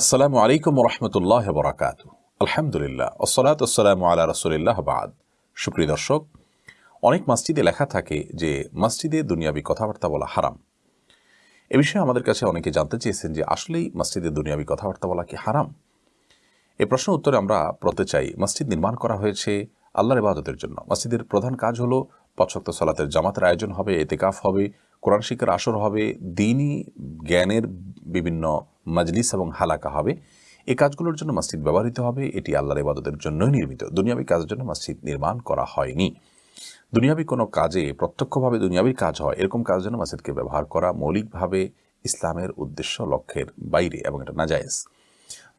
আসসালামু আলাইকুম রহমতুল্লাহ বরাকাত আলহামদুলিল্লাহ ওসলাত আসসালামু আলা রসুলিল্লাহ বাদ। সুপ্রিয় দর্শক, অনেক মসজিদে লেখা থাকে যে মসজিদে দুনিয়াবি কথাবার্তা বলা হারাম। এ বিষয়ে আমাদের কাছে অনেকে জানতে চেয়েছেন যে আসলেই মসজিদে দুনিয়াবি কথাবার্তা বলা কি হারাম? এ প্রশ্ন উত্তরে আমরা প্রতে চাই, মসজিদ নির্মাণ করা হয়েছে আল্লাহর ইবাদতের জন্য। মসজিদের প্রধান কাজ হলো পছক্ত সলাতের জামাতের আয়োজন হবে, এতেকাফ হবে, কোরআন শিক্ষার আসর হবে, দিনই জ্ঞানের বিভিন্ন মাজলিস এবং হালাকা হবে। এই কাজগুলোর জন্য মসজিদ ব্যবহৃত হবে। এটি আল্লাহর ইবাদতের জন্যই নির্মিত। দুনিয়াবী কাজের জন্য মসজিদ নির্মাণ করা হয়নি। দুনিয়াবী কোনো কাজে প্রত্যক্ষভাবে দুনিয়াবীর কাজ হয়। এরকম কাজের জন্য মসজিদকে ব্যবহার করা মৌলিকভাবে ইসলামের উদ্দেশ্য লক্ষ্যের বাইরে এবং এটা নাজায়েজ।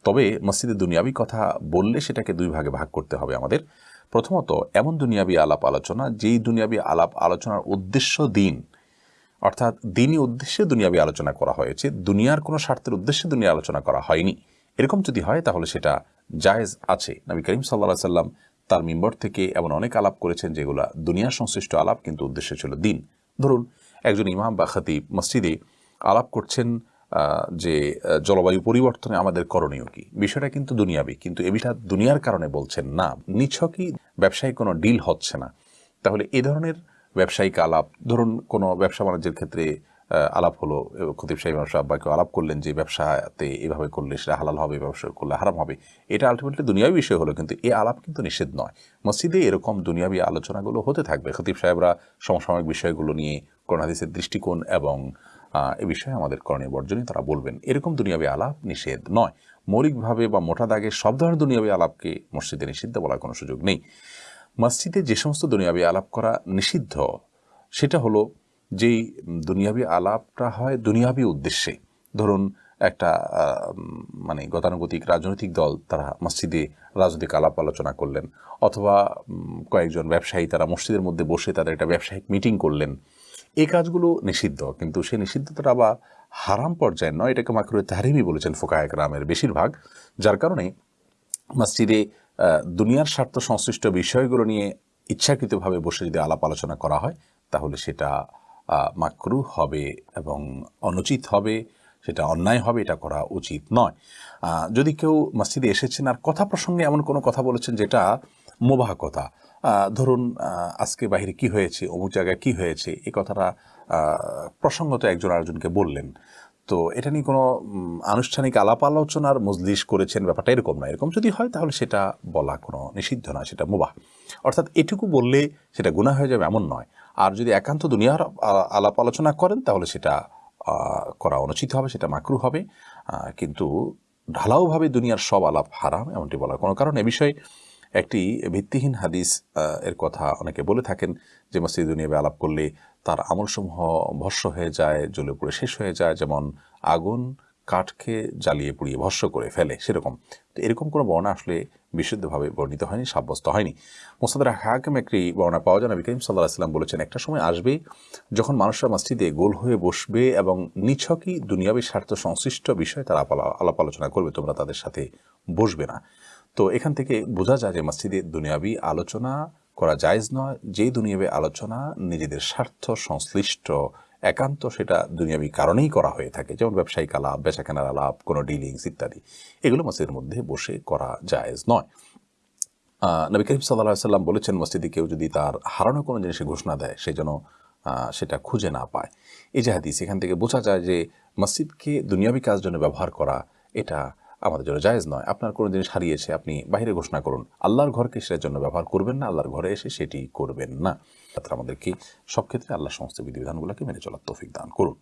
তবে মসজিদে দুনিয়াবী কথা বললে সেটাকে দুই ভাগে ভাগ করতে হবে আমাদের। প্রথমত, এমন দুনিয়াবী আলাপ আলোচনা, যেই দুনিয়াবী আলাপ আলোচনার উদ্দেশ্য দিন অর্থাৎ দিনই উদ্দেশ্যে দুনিয়াবী আলোচনা করা হয়েছে, দুনিয়ার কোনো স্বার্থের উদ্দেশ্যে দুনিয়া আলোচনা করা হয়নি। এরকম যদি হয়, তাহলে সেটা জায়েজ আছে। নবী করিম সাল্লা সাল্লাম তার মিম্বর থেকে এমন অনেক আলাপ করেছেন যেগুলো দুনিয়া সংশ্লিষ্ট আলাপ, কিন্তু উদ্দেশ্য ছিল দিন। ধরুন, একজন ইমাম বা খাতিব মসজিদে আলাপ করছেন যে জলবায়ু পরিবর্তনে আমাদের করণীয় কি? বিষয়টা কিন্তু দুনিয়াবি, কিন্তু এ বিষয়টা দুনিয়ার কারণে বলছেন না। নিছকই ব্যবসায়িক কোনো ডিল হচ্ছে না। তাহলে এ ধরনের ব্যবসায়িক আলাপ। ধরুন, কোনো ব্যবসা বাণিজ্যের ক্ষেত্রে আলাপ হলো খতিব সাহেব ব্যবসা বা কেউ আলাপ করলেন যে, ব্যবসাতে এভাবে করলে সেটা হালাল হবে, ব্যবসা করলে হারাম হবে। এটা আলটিমেটলি দুনিয়াবী বিষয় হলো, কিন্তু এই আলাপ কিন্তু নিষেধ নয়। মসজিদে এরকম দুনিয়াবী আলোচনাগুলো হতে থাকবে। খতিব সাহেবরা সমসাময়িক বিষয়গুলো নিয়ে কোরআন দৃষ্টিকোণ এবং এ বিষয়ে আমাদের করণীয় বর্জনই তারা বলবেন। এরকম দুনিয়াবী আলাপ নিষেধ নয়। মৌলিকভাবে বা মোটা দাগে সব ধরনের দুনিয়াবী আলাপকে মসজিদে নিষিদ্ধ বলার কোনো সুযোগ নেই। মসজিদে যে সমস্ত দুনিয়াবী আলাপ করা নিষিদ্ধ, সেটা হলো যেই দুনিয়াবী আলাপটা হয় দুনিয়াবী উদ্দেশ্যে। ধরুন একটা মানে গতানুগতিক রাজনৈতিক দল তারা মসজিদে রাজনৈতিক আলাপ আলোচনা করলেন, অথবা কয়েকজন ব্যবসায়ী তারা মসজিদের মধ্যে বসে তাদের একটা ব্যবসায়িক মিটিং করলেন। এই কাজগুলো নিষিদ্ধ, কিন্তু সেই নিষিদ্ধতা আবার হারাম পর্যায়ে নয়, এটাকে মাকরুয়ে তাহারিমি বলেছেন ফোকায়ক রামের বেশিরভাগ, যার কারণে মসজিদে দুনিয়ার স্বার্থ সংশ্লিষ্ট বিষয়গুলো নিয়ে ইচ্ছাকৃতভাবে বসে যদি আলাপ আলোচনা করা হয়, তাহলে সেটা মাকরু হবে এবং অনুচিত হবে, সেটা অন্যায় হবে, এটা করা উচিত নয়। যদি কেউ মসজিদে এসেছেন আর কথা প্রসঙ্গে এমন কোনো কথা বলেছেন যেটা মোবাহ কথা ধরুন আজকে বাহিরে কি হয়েছে, অমুক জায়গায় কি হয়েছে এই কথাটা প্রসঙ্গত একজন আরেকজনকে বললেন তো এটা নিয়ে কোনো আনুষ্ঠানিক আলাপ আলোচনার মজলিশ করেছেন ব্যাপারটা এরকম না, এরকম যদি হয় তাহলে সেটা বলা কোনো নিষিদ্ধ নয় সেটা মুবাহ। অর্থাৎ এটুকু বললে সেটা গুণা হয়ে যাবে এমন নয়। আর যদি একান্ত দুনিয়ার আলাপ আলোচনা করেন তাহলে সেটা করা অনুচিত হবে, সেটা মাকরু হবে। কিন্তু ঢালাওভাবে দুনিয়ার সব আলাপ হারাম, এমনটি বলার কোনো কারণ এ বিষয়ে একটি ভিত্তিহীন হাদিস এর কথা অনেকে বলে থাকেন যে মসজিদ দুনিয়াবে আলাপ করলে তার আমলসমূহ ভস্য হয়ে যায়, জ্বলে পুড়ে শেষ হয়ে যায়, যেমন আগুন কাঠকে জ্বালিয়ে পুড়িয়ে ভস্য করে ফেলে, সেরকম। তো এরকম কোনো বর্ণা আসলে বিশুদ্ধভাবে বর্ণিত হয়নি, সাব্যস্ত হয়নি। মোসাদার হাকিম একটি বর্ণনা পাওয়া যায়, নবী করিম সাল্লাহ আসলাম বলেছেন, একটা সময় আসবে যখন মানুষরা মসজিদে গোল হয়ে বসবে এবং নিছকই দুনিয়াবী স্বার্থ সংশ্লিষ্ট বিষয়ে তারা আলাপ আলোচনা করবে, তোমরা তাদের সাথে বসবে না। তো এখান থেকে বোঝা যায় যে মসজিদে দুনিয়াবি আলোচনা করা জায়জ নয়, যেই দুনিয়াবি আলোচনা নিজেদের স্বার্থ, সংশ্লিষ্ট, একান্ত, সেটা দুনিয়াবি কারণেই করা হয়ে থাকে, যেমন ব্যবসায়িক আলাপ, বেচাকেনার আলাপ, কোনো ডিলিংস ইত্যাদি। এগুলো মসজিদের মধ্যে বসে করা জায়েজ নয়। নবী করিম সাল্লাহ সাল্লাম বলেছেন, মসজিদে কেউ যদি তার হারানো কোনো জিনিসে ঘোষণা দেয়, সে যেন সেটা খুঁজে না পায়। এই যে হাদিস, এখান থেকে বোঝা যায় যে মসজিদকে দুনিয়াবি কাজ জন্য ব্যবহার করা, এটা আমাদের জন্য জায়েজ নয়। আপনার কোনো জিনিস হারিয়েছে আপনি বাইরে ঘোষণা করুন। আল্লাহর ঘরকে সেটার জন্য ব্যবহার করবেন না, আল্লাহর ঘরে এসে সেটি করবেন না। আমাদেরকে সব ক্ষেত্রে আল্লাহ সমস্ত বিধিবিধানগুলোকে মেনে চলার তৌফিক দান করুন।